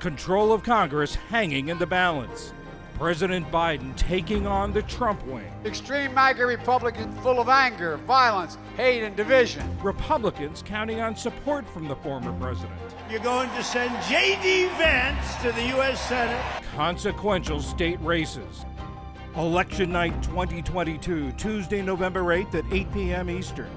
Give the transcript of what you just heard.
Control of Congress hanging in the balance. President Biden taking on the Trump wing. Extreme MAGA Republicans full of anger, violence, hate, and division. Republicans counting on support from the former president. You're going to send J.D. Vance to the U.S. Senate. Consequential state races. Election night 2022, Tuesday, November 8th at 8 p.m. Eastern.